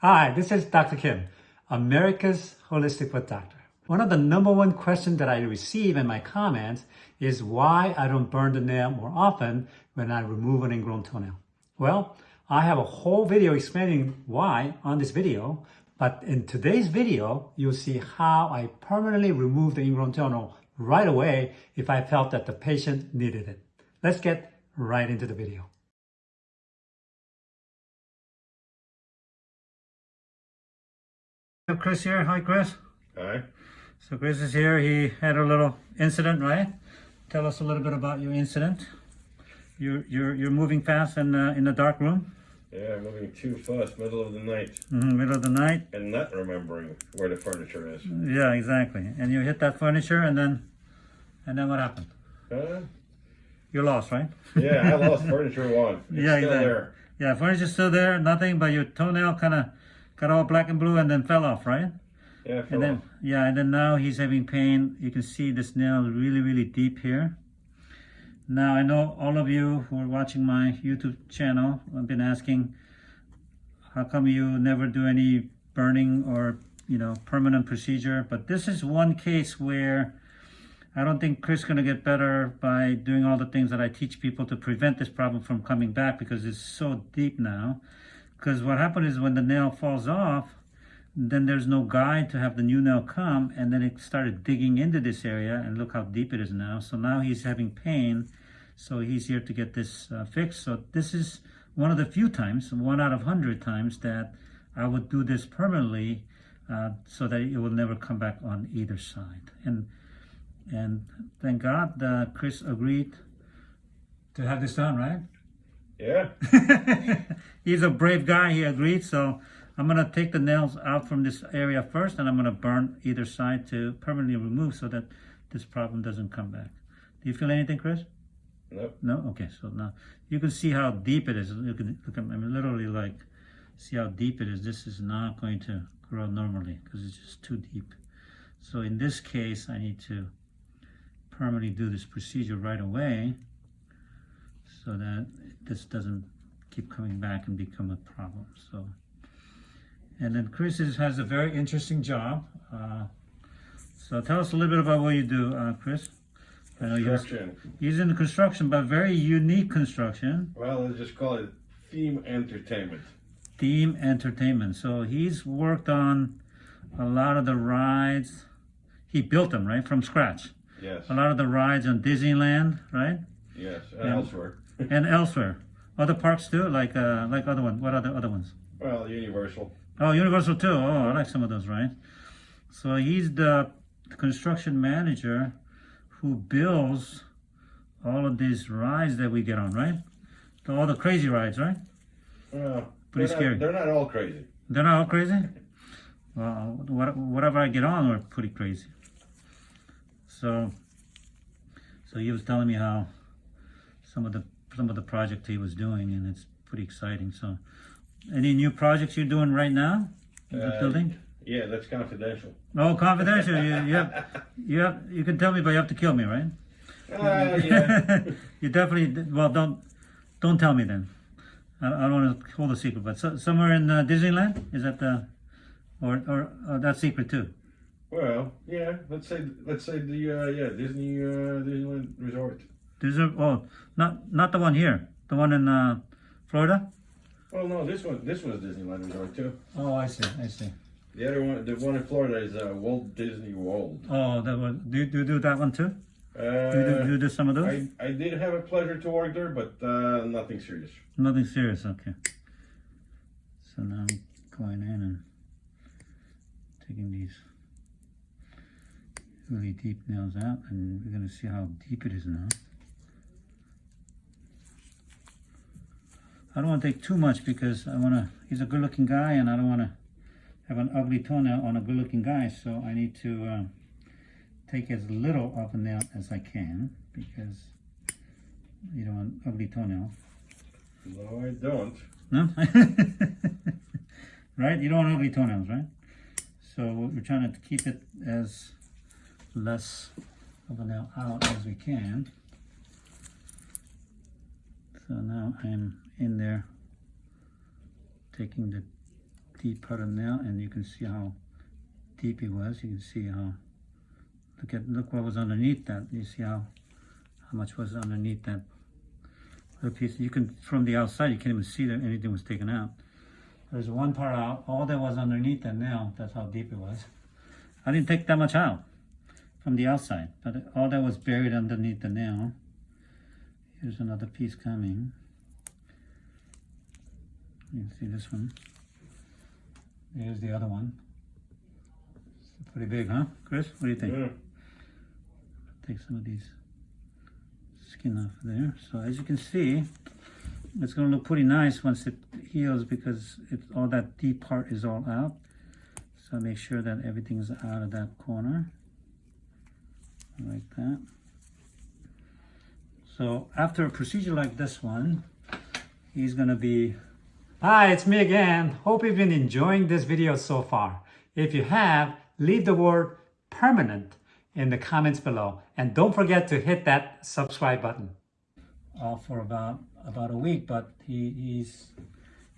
Hi, this is Dr. Kim, America's Holistic Foot Doctor. One of the number one questions that I receive in my comments is why I don't burn the nail more often when I remove an ingrown toenail. Well, I have a whole video explaining why on this video, but in today's video, you'll see how I permanently remove the ingrown toenail right away if I felt that the patient needed it. Let's get right into the video. Chris here. Hi, Chris. Hi. So Chris is here. He had a little incident, right? Tell us a little bit about your incident. You're you're you're moving fast in uh, in the dark room. Yeah, moving too fast, middle of the night. Mm -hmm, middle of the night. And not remembering where the furniture is. Yeah, exactly. And you hit that furniture, and then and then what happened? Uh, you lost, right? yeah, I lost furniture one. It's yeah, still exactly. there. Yeah, furniture's still there. Nothing, but your toenail kind of got all black and blue and then fell off, right? Yeah, and then off. yeah, and then now he's having pain. You can see this nail really, really deep here. Now I know all of you who are watching my YouTube channel have been asking, how come you never do any burning or you know permanent procedure? But this is one case where I don't think Chris is going to get better by doing all the things that I teach people to prevent this problem from coming back because it's so deep now. Because what happened is when the nail falls off, then there's no guide to have the new nail come and then it started digging into this area and look how deep it is now. So now he's having pain so he's here to get this uh, fixed. So this is one of the few times one out of hundred times that I would do this permanently uh, so that it will never come back on either side. And and thank God uh, Chris agreed to have this done right yeah he's a brave guy he agreed so I'm going to take the nails out from this area first and I'm going to burn either side to permanently remove so that this problem doesn't come back. Do you feel anything, Chris? No. No? Okay, so now you can see how deep it is. You can look, I'm literally like, see how deep it is. This is not going to grow normally because it's just too deep. So in this case, I need to permanently do this procedure right away so that this doesn't keep coming back and become a problem. So. And then Chris is, has a very interesting job. Uh, so tell us a little bit about what you do, uh, Chris. Construction. He's, in the construction, but very unique construction. Well, let's just call it theme entertainment. Theme entertainment. So he's worked on a lot of the rides. He built them, right, from scratch. Yes. A lot of the rides on Disneyland, right? Yes, and, and elsewhere. And elsewhere. Other parks too, like uh, like other one. What are the other ones? Well, Universal. Oh, Universal too. Oh, I like some of those, right? So he's the construction manager who builds all of these rides that we get on, right? All the crazy rides, right? Well, Pretty they're scary. Not, they're not all crazy. They're not all crazy? Well, whatever I get on are pretty crazy. So, so he was telling me how some of the some of the project he was doing, and it's pretty exciting. So, any new projects you're doing right now? Uh, building? Yeah, that's confidential. Oh, confidential. you, you have, you have, you can tell me, but you have to kill me, right? Uh, yeah. you definitely. Well, don't, don't tell me then. I, I don't want to hold a secret, but so, somewhere in uh, Disneyland is that the, or or uh, that secret too. Well, yeah. Let's say let's say the uh, yeah Disney uh, Disneyland Resort. Disney. Oh, not not the one here. The one in uh, Florida. Well, no, this one this one's Disneyland Resort too. Oh, I see. I see. The other one, the one in Florida is uh, Walt Disney World. Oh, that one. Do you, do you do that one too? Uh, do, you do, do you do some of those? I, I did have a pleasure to work there, but uh, nothing serious. Nothing serious. Okay. So now I'm going in and taking these really deep nails out, and we're going to see how deep it is now. I don't want to take too much because I want to, he's a good looking guy and I don't want to have an ugly toenail on a good looking guy. So I need to uh, take as little of a nail as I can because you don't want ugly toenail. No, I don't. No? right? You don't want ugly toenails, right? So we're trying to keep it as less of a nail out as we can. So now I'm in there taking the deep part of nail, and you can see how deep it was. You can see how. Look at look what was underneath that. You see how how much was underneath that other piece. You can from the outside you can't even see that anything was taken out. There's one part out. All that was underneath that nail. That's how deep it was. I didn't take that much out from the outside, but all that was buried underneath the nail. Here's another piece coming. You can see this one. Here's the other one. It's pretty big, huh, Chris? What do you think? Yeah. Take some of these skin off there. So as you can see, it's gonna look pretty nice once it heals because it, all that deep part is all out. So make sure that everything's out of that corner, like that. So after a procedure like this one, he's gonna be Hi, it's me again. Hope you've been enjoying this video so far. If you have, leave the word permanent in the comments below. And don't forget to hit that subscribe button. off for about about a week, but he he's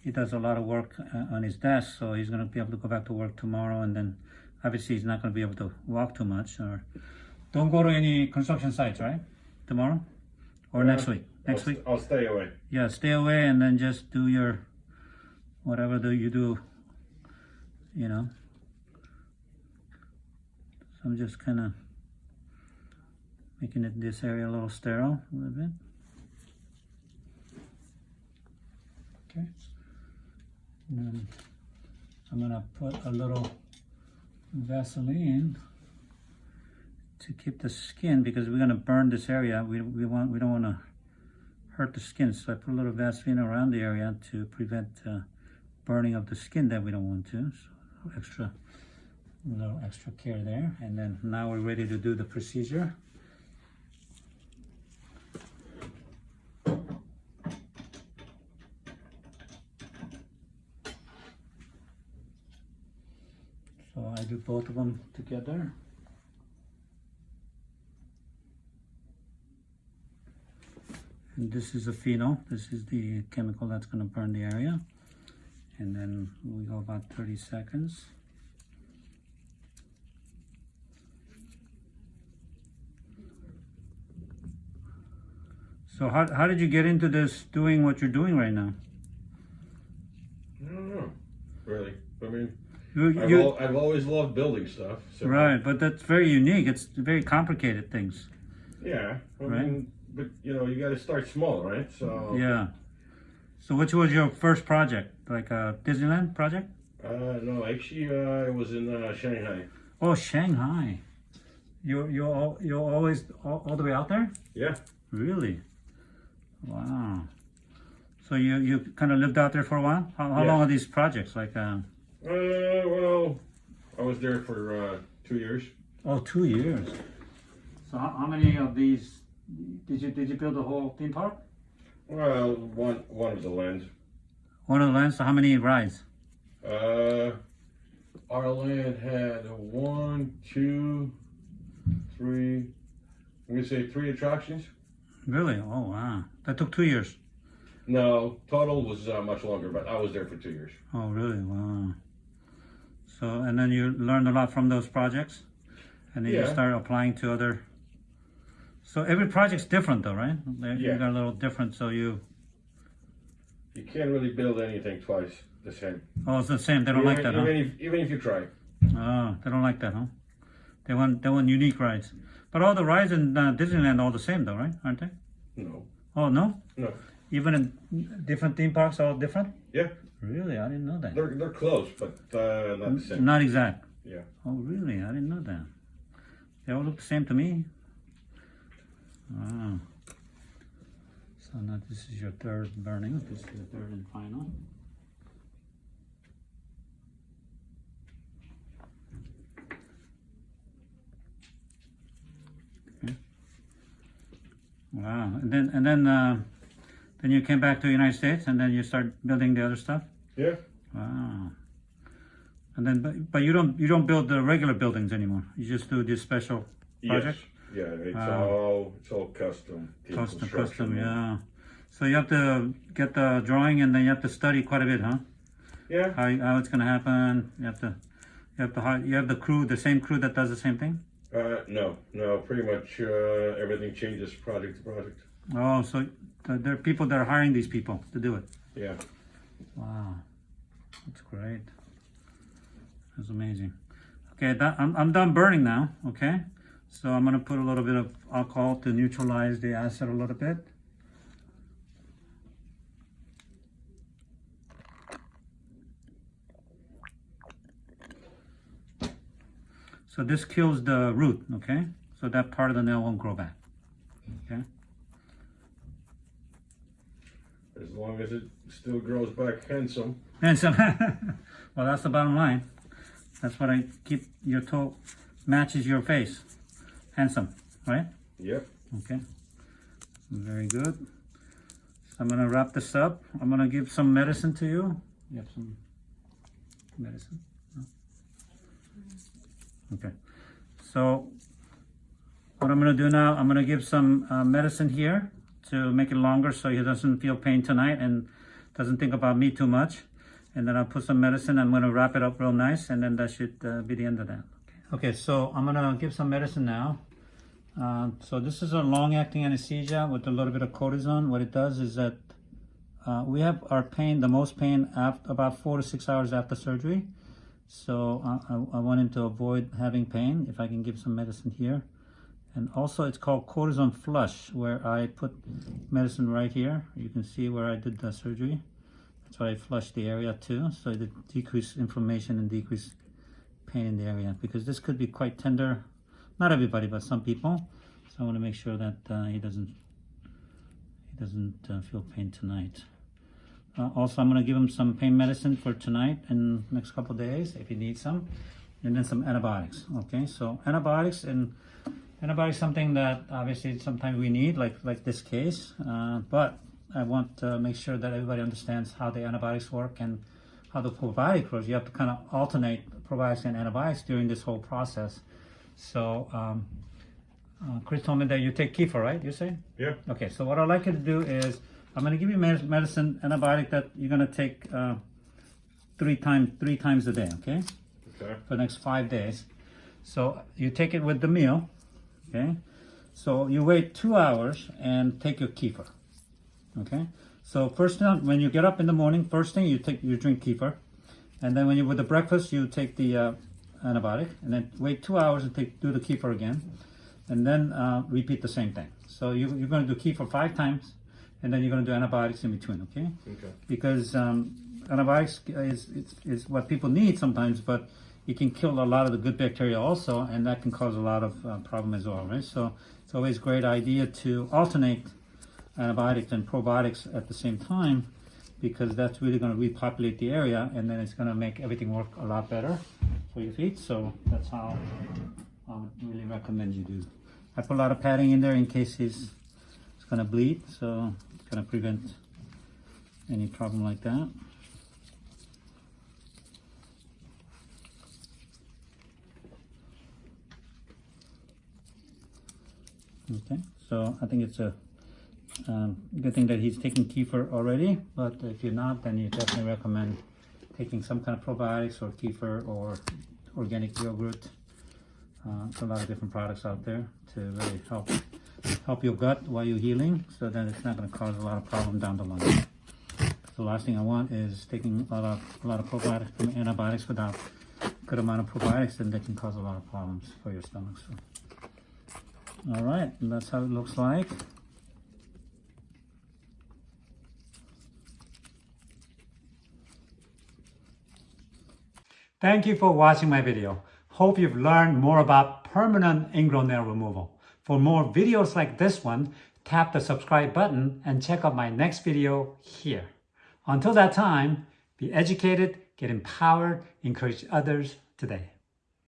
he does a lot of work uh, on his desk, so he's gonna be able to go back to work tomorrow, and then obviously he's not gonna be able to walk too much. Or don't go to any construction sites, right? Tomorrow or next week. Next I'll, week, I'll stay away. yeah, stay away, and then just do your whatever do you do. You know. So I'm just kind of making it this area a little sterile a little bit. Okay. And I'm gonna put a little Vaseline to keep the skin because we're gonna burn this area. We, we want we don't want to hurt the skin, so I put a little Vaseline around the area to prevent uh, burning of the skin that we don't want to. So extra, little extra care there. And then now we're ready to do the procedure. So I do both of them together. And this is a phenol. This is the chemical that's going to burn the area. And then we go about 30 seconds. So how, how did you get into this doing what you're doing right now? I don't know, really. I mean, You, I've, you, al- I've always loved building stuff. So right, but that's very unique. It's very complicated things. Yeah. I Right. mean, but you know, you got to start small, right? So. Yeah. So which was your first project? Like a Disneyland project? Uh, no, actually, uh, I was in uh, Shanghai. Oh, Shanghai. You you al- you're always all, all the way out there? Yeah. Really? Wow. So you you kind of lived out there for a while? How, how Yeah. long are these projects? Like uh, Uh, well, I was there for uh, two years. oh, two years. So how, how many of these did you did you build the whole theme park? Well, one one of the lands. One of the lands. So how many rides? Uh, our land had one, two, three. I'm gonna say three attractions. Really? Oh wow. That took two years. No, total was uh, much longer, but I was there for two years. Oh really? Wow. So and then you learned a lot from those projects, and then you Yeah. start applying to other. So every project's different, though, right? They, Yeah. You got a little different, so you. You can't really build anything twice the same. Oh, it's the same. They don't even, like that, huh? even if even if you try. Oh, they don't like that, huh? They want they want unique rides. But all the rides in uh, Disneyland are all the same, though, right? Aren't they? No. Oh no. No. Even in different theme parks, are all different. Yeah, Really, I didn't know that. they're they're close, but uh, not the same. Not exact. Yeah. Oh, really? I didn't know that. They all look the same to me. Wow. So now this is your third burning. This is the third and final. Okay. Wow. And then and then uh, then you came back to the United States and then you start building the other stuff. Yeah. Wow. And then, but, but you don't you don't build the regular buildings anymore. You just do this special project. Yes. Yeah. It's Wow. all it's all custom. Custom, custom, yeah. So you have to get the drawing and then you have to study quite a bit, huh? Yeah. how, how it's gonna happen. You have to, you have to, hi- you have the crew, the same crew that does the same thing. Uh, no, no, pretty much uh, everything changes project to project. Oh, so th- there are people that are hiring these people to do it. Yeah. Wow, that's great. That's amazing. Okay, that, I'm, I'm done burning now, okay? So I'm gonna put a little bit of alcohol to neutralize the acid a little bit. So this kills the root, okay? So that part of the nail won't grow back, okay? As long as it still grows back handsome. And so, well, that's the bottom line. That's what I keep your toe matches your face. Handsome, right? Yep. Okay. Very good. So I'm gonna wrap this up. I'm gonna give some medicine to you. You have some medicine? No? Okay. So what I'm gonna do now, I'm gonna give some uh, medicine here to make it longer so he doesn't feel pain tonight and doesn't think about me too much. And then I'll put some medicine. I'm gonna wrap it up real nice and then that should uh, be the end of that. Okay, so I'm gonna give some medicine now. Uh, so this is a long-acting anesthesia with a little bit of cortisone. What it does is that uh, we have our pain, the most pain, after, about four to six hours after surgery. So uh, I, I want him to avoid having pain. If I can give some medicine here. And also it's called cortisone flush, where I put medicine right here. You can see where I did the surgery. That's why I flushed the area too, so it decrease inflammation and decrease pain in the area. Because this could be quite tender not everybody, but some people. So I want to make sure that uh, he doesn't he doesn't uh, feel pain tonight. Uh, also, I'm going to give him some pain medicine for tonight and next couple days if he needs some, and then some antibiotics. Okay, so antibiotics and antibiotics something that obviously sometimes we need, like like this case. Uh, but I want to make sure that everybody understands how the antibiotics work and how the probiotic works. You have to kind of alternate probiotics and antibiotics during this whole process. So, um, uh, Chris told me that you take kefir, right? You say? Yeah. Okay. So what I'd like you to do is, I'm going to give you medicine, antibiotic that you're going to take uh, three times, three times a day. Okay, Okay. for the next five days. So you take it with the meal. Okay. So you wait two hours and take your kefir. Okay. So first thing, when you get up in the morning, first thing you take you drink kefir, and then when you with the breakfast you take the uh, antibiotic, and then wait two hours and take do the kefir again, and then uh, repeat the same thing. So you, you're going to do kefir five times, and then you're going to do antibiotics in between. Okay, Okay. because um, antibiotics is, is is what people need sometimes, but it can kill a lot of the good bacteria also, and that can cause a lot of uh, problem as well, right? So it's always a great idea to alternate antibiotics and probiotics at the same time because that's really going to repopulate the area and then it's going to make everything work a lot better for your feet. So that's how I would really recommend you do. I put a lot of padding in there in case he's, going to bleed, so it's to prevent any problem like that. Okay, so I think it's a um, good thing that he's taking kefir already, but if you're not, then you definitely recommend taking some kind of probiotics or kefir or organic yogurt. Uh, a lot of different products out there to really help help your gut while you're healing, so that it's not going to cause a lot of problem down the line. The last thing I want is taking a lot of a lot of probiotics and antibiotics without a good amount of probiotics, and that can cause a lot of problems for your stomach. So, all right, that's how it looks like. Thank you for watching my video. Hope you've learned more about permanent ingrown nail removal. For more videos like this one, tap the subscribe button and check out my next video here. Until that time, be educated, get empowered, encourage others today.